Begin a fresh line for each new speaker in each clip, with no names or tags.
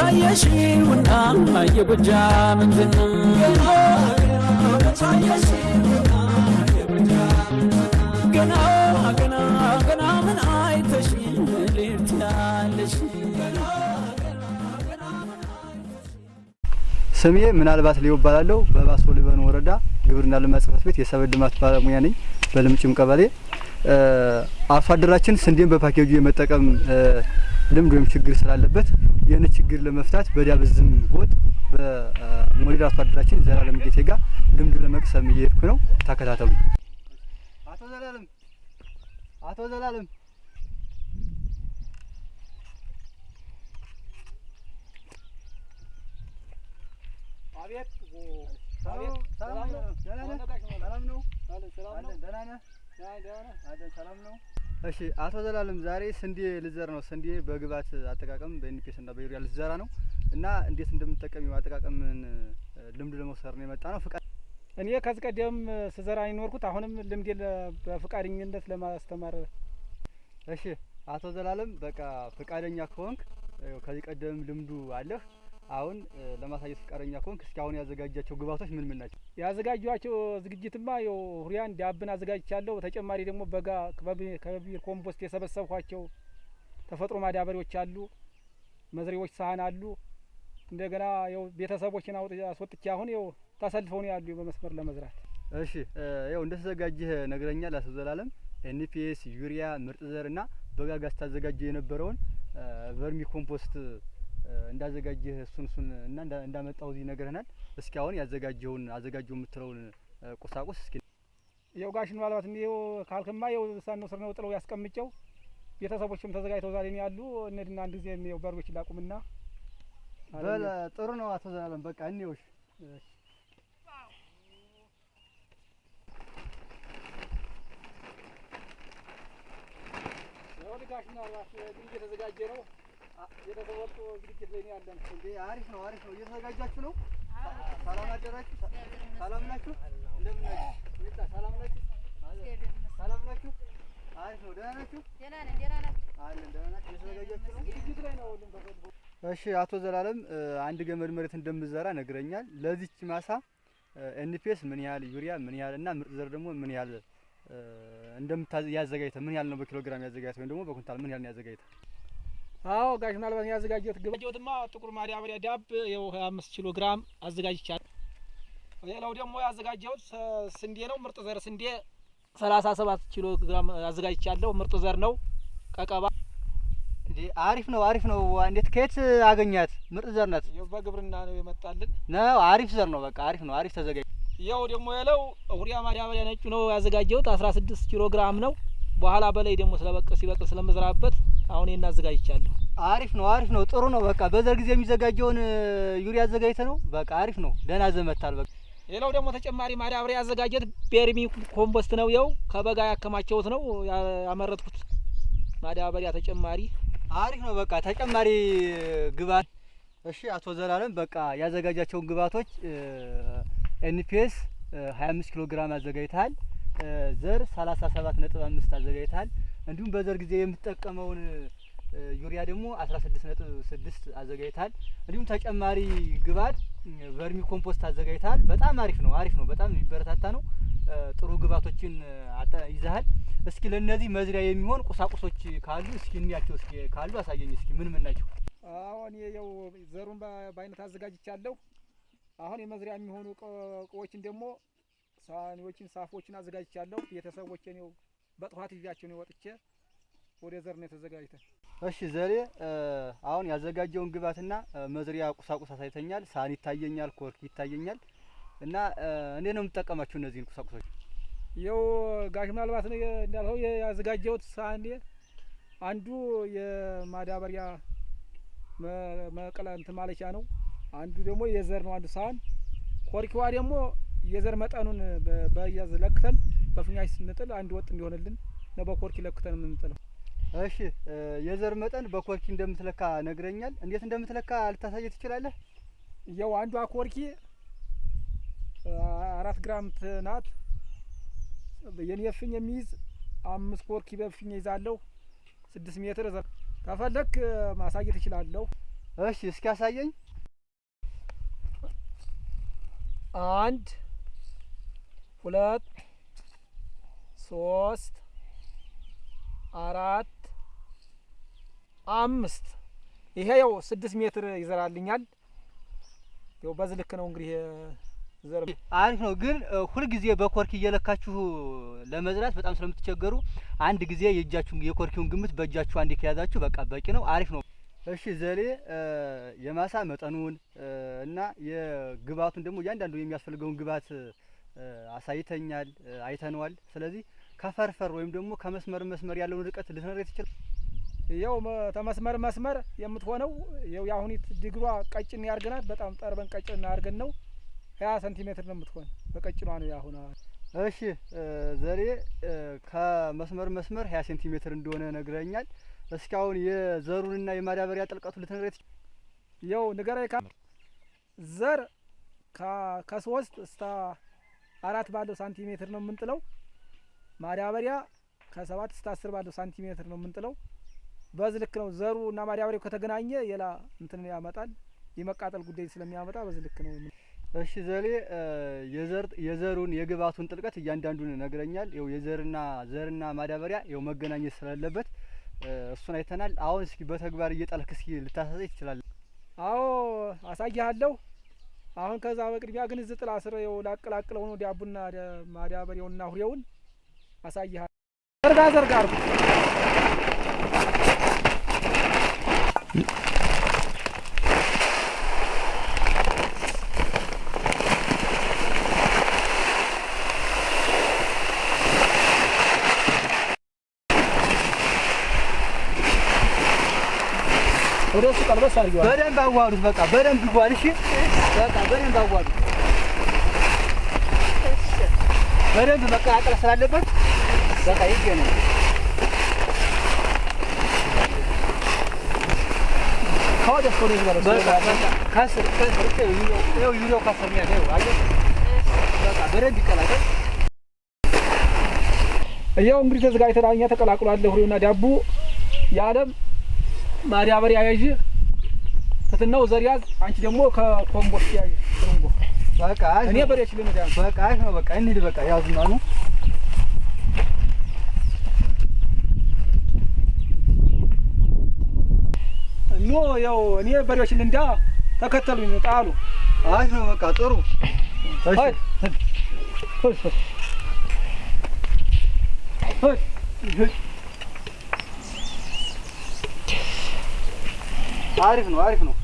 መቻየሽውና የጎጃም
ስሜ ምናልባት ሊው እባላለሁ። በባሶ ሊበን ወረዳ ግብርና ልማት ጽሕፈት ቤት የሰብል ልማት ባለሙያ ነኝ። በልምጭም ቀበሌ አርሶ አደራችን ስንዴን በፓኬጁ የመጠቀም ልምድ ወይም ችግር ስላለበት ይህን ችግር ለመፍታት በዳብዝም ጎጥ በሞዴል አርሶ አደራችን ዘላለም ጌቴ ጋር ልምድ ለመቅሰም እየሄድኩ ነው። ተከታተሉ። አቶ ዘላለም አቶ ዘላለም
አቤት
ሰላም ነው? ሰላም ነው? ሰላም ነው? እሺ አቶ ዘላለም ዛሬ ስንዴ ልዘር ነው። ስንዴ በግብዓት አጠቃቀም በኤንፒኤስ እና በዩሪያ ልዘራ ነው እና እንዴት እንደምጠቀም አጠቃቀምን ልምድ ለመውሰድ ነው የመጣ ነው። ፍቃድ
እኔ ከዚህ ቀደም ስዘራ ይኖርኩት አሁንም ልምድ በፍቃደኝነት ለማስተማር
እሺ አቶ ዘላለም በቃ ፍቃደኛ ከሆንክ ከዚህ ቀደም ልምዱ አለህ። አሁን ለማሳየት ፍቃደኛ ከሆንክ እስኪ አሁን ያዘጋጃቸው ግብዓቶች ምን ምን ናቸው?
ያዘጋጇቸው ዝግጅትማ ያው ዩሪያን DAP ን አዘጋጅቻለሁ። ተጨማሪ ደግሞ በጋ ከ vermi compost የሰበሰብኳቸው ተፈጥሮ ማዳበሪያዎች አሉ፣ መዝሪያዎች ሳህን አሉ። እንደገና ያው ቤተሰቦችን አስወጥቼ አሁን ያው ተሰልፈው ነው ያሉ በመስመር ለመዝራት።
እሺ ያው እንደተዘጋጀህ ነግረኛል አቶ ዘላለም። NPS፣ ዩሪያ፣ ምርጥ ዘር እና በበጋ ስታዘጋጀ የነበረውን vermi compost እንዳዘጋጀህ እሱን እሱን እና እንዳመጣው እዚህ ነግረናል። እስኪ አሁን ያዘጋጀውን አዘጋጀው የምትለውን ቁሳቁስ እስኪ
ያው ጋሽ ምናልባት እንዲው ካልክማ ያው ሳን ነው ስር ነው ጥለው ያስቀምጨው ቤተሰቦችም ተዘጋጅተው ዛሬ ነው ያሉ። እነድና አንድ ጊዜ ያው በሮች ላቁምና
በለ ጥሩ ነው አቶ ዘላለም በቃ እንየውሽ።
ያው ጋሽ ምናልባት እንግዲህ እየተዘጋጀ ነው የተሰወጡ ዝግጅት ላይ ያለን።
እንዴ አሪፍ ነው አሪፍ ነው። እየተዘጋጃችሁ ነው? ሰላም አደራችሁ? ሰላም ናችሁ? እንደምን ናችሁ? ሰላም ናችሁ? ሰላም ናችሁ? አሪፍ ነው። ደህና ናችሁ? አለን ደህና ናችሁ? እየተዘጋጃችሁ ነው?
ዝግጅት ላይ ነው
እሺ አቶ ዘላለም አንድ ገመድ መሬት እንደምዘራ ነግረኛል። ለዚች ማሳ ኤንፒኤስ ምን ያህል ዩሪያ ምን ያህል እና ምርጥ ዘር ደግሞ ምን ያህል እንደምታዘጋጅተ ምን ያህል ነው በኪሎ ግራም ያዘጋጅተ ወይም ደግሞ በኩንታል ምን ያህል ነው ያዘጋጅተ?
አዎ ጋሽ ምናልባት ያዘጋጀሁት ግባጀሁትማ ጥቁር ማዳበሪያ ዳብ ይኸው ሀያ አምስት ኪሎ ግራም አዘጋጅቻለሁ። ሌላው ደግሞ ያዘጋጀሁት ስንዴ ነው። ምርጥ ዘር ስንዴ ሰላሳ ሰባት ኪሎ ግራም አዘጋጅቻለሁ። ምርጥ ዘር ነው። ቀቀባ
አሪፍ ነው አሪፍ ነው። እንዴት ከየት አገኛት? ምርጥ ዘር ናት
ይኸው በግብርና ነው የመጣልን
ነው። አሪፍ ዘር ነው። በቃ አሪፍ ነው። አሪፍ ተዘጋጅ።
ያው ደግሞ የለው ሁሪያ ማዳበሪያ ነጩ ነው ያዘጋጀሁት አስራ ስድስት ኪሎ ግራም ነው። በኋላ በላይ ደግሞ ስለበቅ ሲበቅል ስለምዝራበት አሁን ይሄን አዘጋጅቻለሁ።
አሪፍ ነው አሪፍ ነው። ጥሩ ነው። በቃ በዘር ጊዜ የሚዘጋጀውን ዩሪያ አዘጋጅተ ነው። በቃ አሪፍ ነው። ደህና ዘመታል። በቃ
ሌላው ደግሞ ተጨማሪ ማዳበሪያ ያዘጋጀት ቤርሚ ኮምፖስት ነው። ያው ከበጋ ያከማቸውት ነው ያመረትኩት ማዳበሪያ ተጨማሪ
አሪፍ ነው። በቃ ተጨማሪ ግብዓት። እሺ አቶ ዘላለም በቃ ያዘጋጃቸውን ግብዓቶች ኤንፒኤስ 25 ኪሎ ግራም አዘጋጅተሃል። ዘር 37 ነጥብ አምስት አዘጋጅተሃል። እንዲሁም በዘር ጊዜ የምትጠቀመውን ዩሪያ ደግሞ 16 ነጥብ ስድስት አዘጋጅተሃል። እንዲሁም ተጨማሪ ግብዓት vermi compost አዘጋጅተሃል። በጣም አሪፍ ነው አሪፍ ነው። በጣም የሚበረታታ ነው። ጥሩ ግብዓቶችን ይዘሃል። እስኪ ለእነዚህ መዝሪያ የሚሆን ቁሳቁሶች ካሉ እስኪ እንያቸው። እስኪ ካሉ አሳየኝ። እስኪ ምን ምን ናቸው?
አሁን ያው ዘሩን በአይነት አዘጋጅቻለሁ። አሁን የመዝሪያ የሚሆኑ እቃዎችን ደግሞ ሳህኒዎችን፣ ሳፎችን አዘጋጅቻለሁ። ቤተሰቦችን ያው በጥፋት ይዣቸው ነው ወጥቼ ወደ ዘር ነው የተዘጋጅተ።
እሺ ዘሬ አሁን ያዘጋጀውን ግብዓትና መዝሪያ ቁሳቁስ አሳይተኛል። ሳህን ይታየኛል፣ ኮርክ ይታየኛል። እና እንዴት ነው የምትጠቀማቸው እነዚህን ቁሳቁሶች?
ይኸው ጋሽ ምናልባት እንዳልኸው ያዘጋጀሁት ሳህኔ አንዱ የማዳበሪያ መቀለ እንትን ማለቻ ነው። አንዱ ደግሞ የዘር ነው። አንዱ ሳህን ኮርኪዋ ደግሞ የዘር መጠኑን በያዝ ለክተን በፍኛሽ ስንጥል አንድ ወጥ እንዲሆንልን ነው በኮርኪ ለክተን የምንጥለው።
እሺ የዘር መጠን በኮርኪ እንደምትለካ ነግረኛል። እንዴት እንደምትለካ ልታሳየ ትችላለህ?
ያው አንዷ ኮርኪ አራት ግራም ናት። የኔ እፍኝ የሚይዝ አምስት ኮርኪ በእፍኝ ይዛለሁ። ስድስት ሜትር ዘር ከፈለክ ማሳየት እችላለሁ።
እሺ እስኪ ያሳየኝ።
አንድ ሁለት ሶስት አራት አምስት ይሄ ያው ስድስት ሜትር ይዘራልኛል። ያው በዚህ ልክ ነው እንግዲህ ዘር
አሪፍ ነው። ግን ሁልጊዜ በኮርኪ እየለካችሁ ለመዝራት በጣም ስለምትቸገሩ አንድ ጊዜ የእጃችሁን የኮርኪውን ግምት በእጃችሁ አንዴ ከያዛችሁ በቃ በቂ ነው። አሪፍ ነው። እሺ ዘሌ የማሳ መጠኑን እና የግብአቱን ደግሞ እያንዳንዱ የሚያስፈልገውን ግብአት አሳይተኛል፣ አይተነዋል። ስለዚህ ከፈርፈር ወይም ደግሞ ከመስመር መስመር ያለውን ርቀት ልትነግረኝ ትችል?
መ- ተመስመር መስመር የምትሆነው ያው የአሁኒት ድግሯ ቀጭን ያርገናት በጣም ጠርበን ቀጭን ያርገን ነው ሀያ ሴንቲሜትር ነው የምትሆን በቀጭኗ ነው ያሁን
እሺ እ፣ ከመስመር መስመር ሀያ ሴንቲሜትር እንደሆነ ነግረኛል። እስኪ አሁን የዘሩንና የማዳበሪያ ጥልቀቱ ልትነግረኝ ትችል?
ንገራይ ካ ዘር ከ- ከሶስት እስከ አራት ባለው ሳንቲሜትር ነው የምንጥለው። ማዳበሪያ ከሰባት እስከ አስር ባለው ሳንቲሜትር ነው የምንጥለው። በዚህ ልክ ነው ዘሩ እና ማዳበሪያው ከተገናኘ ሌላ እንትን ያመጣል የመቃጠል ጉዳይ ስለሚያመጣ በዚህ ልክ ነው
እሺ ዘሌ የዘሩን የግብአቱን ጥልቀት እያንዳንዱን ነግረኛል። ይኸው የዘርና ዘርና ማዳበሪያ ይኸው መገናኘት ስላለበት እሱን አይተናል። አሁን እስኪ በተግባር እየጣልክ እስኪ ልታሳይ ትችላለህ?
አዎ አሳያለሁ። አሁን ከዛ በቅድሚያ ግን እዚህ ጥላ ስር ይኸው ላቀላቅለው ነው ዳቡና ማዳበሪያውንና ሁሬውን አሳይሃል። ዘርጋ ዘርጋ አርጉ ወደ እሱ ቀልበስ አድርጊዋል።
በደንብ አዋሉት። በቃ በደንብ ይጓል። እሺ በቃ በደንብ አዋሉት። በደንብ መቀላቀል ስላለበት በቃ ይገናኝ።
ከወደ እሱ ወደዚህ በለው።
በቃ በቃ ከስር ከስር ይኸው ዩሪያው ከስር ነው ያለው። አየህ በቃ በደንብ
እንግዲህ ተዘጋጅተናል። እኛ ተቀላቅሏል ሁሬውና ዳቡ የዓለም ማዳበሪያ ያዥ ትትናው ዘር ያዝ። አንቺ ደግሞ ከኮምቦስት ያዥ ትርንጎ
በቃ
እኔ በሬ ችልን ዳ
በቃ ነው። በቃ እንሂድ። በቃ ያዙና ነው
ያው እኔ በሬዎች ልንዳ ተከተሉኝ ጣሉ።
አሪፍ ነው። በቃ ጥሩ። አሪፍ ነው። አሪፍ ነው።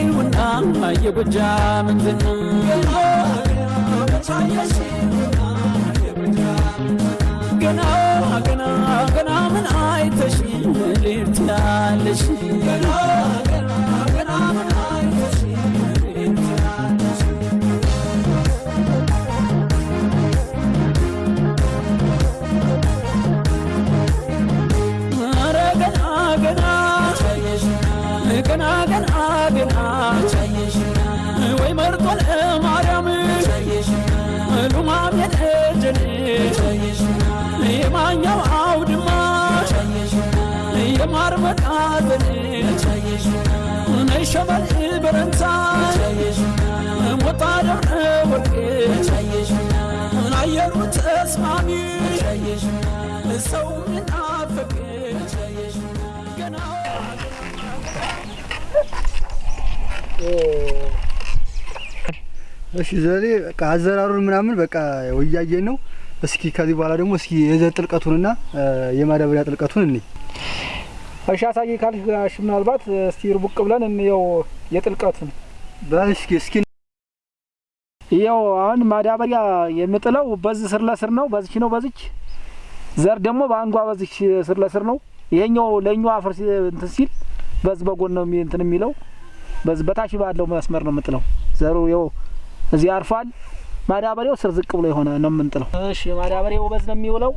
መቻየሽውና የጎጃምን ዝና ገና ገና ገና ምን አይተሽ ልት ያለሽ ገና ገና ገና ምን قنا قنا قنا ويمرط الحماريم لمام يدحجني يمانيا وعود ما يمار مدعابني نيشبل البرنتان وطالب ورقي نعير وتسمعني سو من عافقي
እሺ ዘሌ በቃ አዘራሩን ምናምን በቃ ወያየን ነው። እስኪ ከዚህ በኋላ ደግሞ እስኪ የዘር ጥልቀቱንና የማዳበሪያ ጥልቀቱን እንይ።
እሺ አሳይ ካልሽ ምናልባት እስቲ ርቡቅ ብለን እንየው የጥልቀቱን።
በል እስኪ
ይኸው አሁን ማዳበሪያ የምጥለው በዚህ ስር ለስር ነው፣ በዚች ነው በዚች። ዘር ደግሞ በአንዷ በዚች ስር ለስር ነው። ይሄኛው ለኛው አፈር እንትን ሲል በዚህ በጎን ነው እንትን የሚለው በታች ባለው መስመር ነው የምጥለው። ዘሩ ይኸው እዚህ አርፏል። ማዳበሪያው ስር ዝቅ ብሎ የሆነ ነው የምንጥለው። እሺ ማዳበሪያው በዚህ ነው የሚውለው።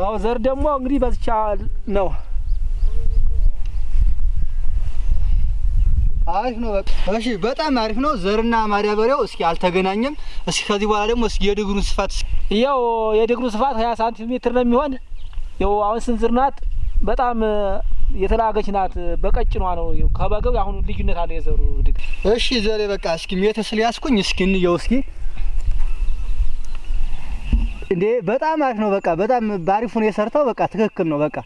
አዎ ዘር ደግሞ እንግዲህ በዚቻ ነው።
አሪፍ ነው። በቃ እሺ፣ በጣም አሪፍ ነው። ዘርና ማዳበሪያው እስኪ አልተገናኘም። እስኪ ከዚህ በኋላ ደግሞ እስኪ የድግሩን ስፋት
ያው የድግሩ ስፋት 20 ሳንቲሜትር ነው የሚሆን። ያው አሁን ስንዝር ናት፣ በጣም የተላገች ናት። በቀጭኗ ነው ከበገው አሁን ልዩነት አለ የዘሩ ድግር።
እሺ ዘሌ በቃ እስኪ ሜትር ስለያዝኩኝ እስኪ እንየው እስኪ እንዴ በጣም አሪፍ ነው። በቃ በጣም በአሪፉ ነው የሰርተው። በቃ ትክክል ነው። በቃ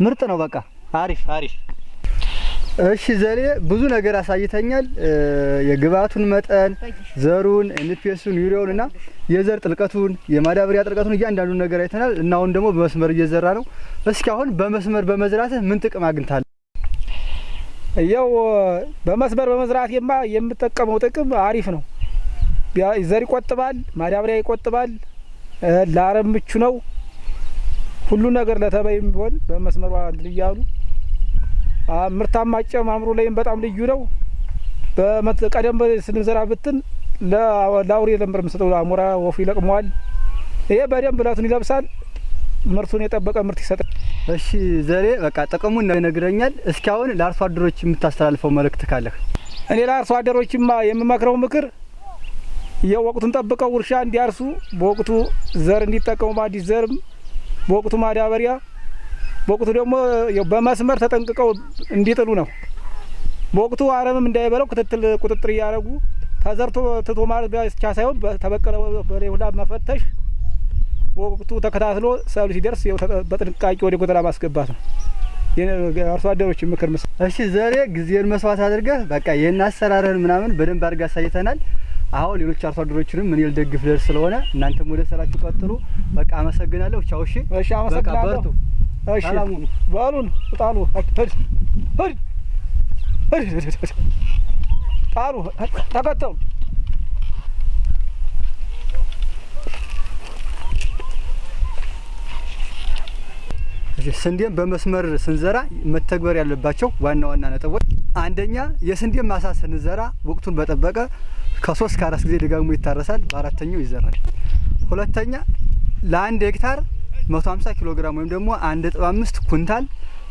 ምርጥ ነው። በቃ አሪፍ አሪፍ። እሺ ዘሌ ብዙ ነገር አሳይተኸኛል። የግብአቱን መጠን፣ ዘሩን፣ ኤንፒኤሱን፣ ዩሪያውን እና የዘር ጥልቀቱን፣ የማዳበሪያ ጥልቀቱን እያንዳንዱን ነገር አይተናል እና አሁን ደግሞ በመስመር እየዘራ ነው። እስኪ አሁን በመስመር በመዝራትህ ምን ጥቅም አግኝታል?
ያው በመስመር በመዝራቴማ የምጠቀመው ጥቅም አሪፍ ነው። ዘር ይቆጥባል፣ ማዳበሪያ ይቆጥባል፣ ለአረም ምቹ ነው። ሁሉ ነገር ለተባይም ቢሆን በመስመሯ አ፣ ምርታማ አጨማምሮ ላይም በጣም ልዩ ነው። ቀደም ስንዘራ ብትን ለአውሬ ነበር የምንሰጠው። አሞራ ወፉ ይለቅመዋል። ይሄ በደንብ እለቱን ይለብሳል። ምርቱን የጠበቀ ምርት ይሰጣል።
እሺ ዘሬ በቃ ጥቅሙን ይነግረኛል። እስኪ አሁን ለአርሶ አደሮች የምታስተላልፈው መልእክት ካለህ?
እኔ ለአርሶ አደሮችማ የምመክረው ምክር የወቅቱን ጠብቀው እርሻ እንዲያርሱ፣ በወቅቱ ዘር እንዲጠቀሙ፣ በአዲስ ዘርም በወቅቱ ማዳበሪያ፣ በወቅቱ ደግሞ በመስመር ተጠንቅቀው እንዲጥሉ ነው። በወቅቱ አረምም እንዳይበለው ክትትል ቁጥጥር እያደረጉ ተዘርቶ ትቶ ማለት ብቻ ሳይሆን በተበቀለ በላይ ሁላ መፈተሽ፣ በወቅቱ ተከታትሎ ሰብሉ ሲደርስ በጥንቃቄ ወደ ጎተራ ማስገባት ነው የአርሶ አደሮች ምክር ምስ
እሺ ዘሬ ጊዜን መስዋዕት አድርገህ በቃ ይህን አሰራርህን ምናምን በደንብ አድርገህ አሳይተናል። አሁን ሌሎች አርሶ አደሮችንም እኔ ልደግፍ ደርስ ስለሆነ እናንተም ወደ ስራችሁ ቀጥሉ። በቃ አመሰግናለሁ። ቻው። እሺ
እሺ፣
በቃ
አመሰግናለሁ።
በርቱ።
እሺ በሉን ጣሉ ጣሉ ተከተሉ
ስንዴን በመስመር ስንዘራ መተግበር ያለባቸው ዋና ዋና ነጥቦች፣ አንደኛ የስንዴ ማሳ ስንዘራ ወቅቱን በጠበቀ ከሶስት ከአራት ጊዜ ደጋግሞ ይታረሳል፣ በአራተኛው ይዘራል። ሁለተኛ ለአንድ ሄክታር 150 ኪሎ ግራም ወይም ደግሞ 1.5 ኩንታል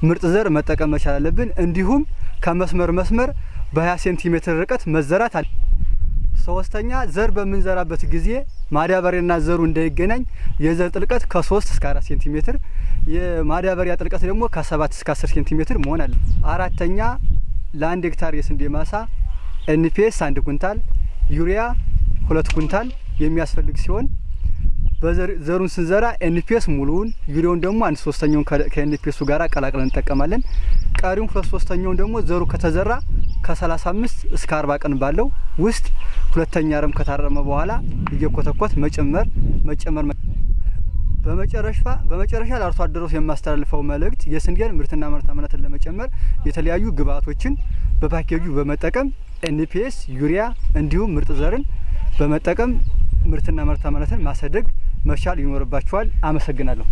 ምርጥ ዘር መጠቀም መቻል አለብን። እንዲሁም ከመስመር መስመር በ20 ሴንቲሜትር ርቀት መዘራት አለ። ሶስተኛ ዘር በምንዘራበት ጊዜ ማዳበሪያና ዘሩ እንዳይገናኝ የዘር ጥልቀት ከ3 እስከ 4 ሴንቲሜትር የማዳበሪያ ጥልቀት ደግሞ ከ7 እስከ 10 ሴንቲሜትር መሆን አለ። አራተኛ ለአንድ ሄክታር የስንዴ ማሳ ኤንፒኤስ አንድ ኩንታል ዩሪያ ሁለት ኩንታል የሚያስፈልግ ሲሆን ዘሩን ስንዘራ ኤንፒኤስ ሙሉውን ዩሪያውን ደግሞ አንድ ሶስተኛውን ከኤንፒኤሱ ጋር ቀላቅለን እንጠቀማለን። ቀሪውን ሁለት ሶስተኛውን ደግሞ ዘሩ ከተዘራ ከ35 እስከ 40 ቀን ባለው ውስጥ ሁለተኛ አረም ከታረመ በኋላ እየኮተኮት መጨመር መጨመር በመጨረሻ በመጨረሻ ለአርሶ አደሮች የማስተላልፈው መልእክት የስንዴን ምርትና ምርታማነትን ለመጨመር የተለያዩ ግብአቶችን በፓኬጁ በመጠቀም ኤንፒኤስ፣ ዩሪያ እንዲሁም ምርጥ ዘርን በመጠቀም ምርትና ምርታማነትን ማሳደግ መቻል ይኖርባችኋል። አመሰግናለሁ።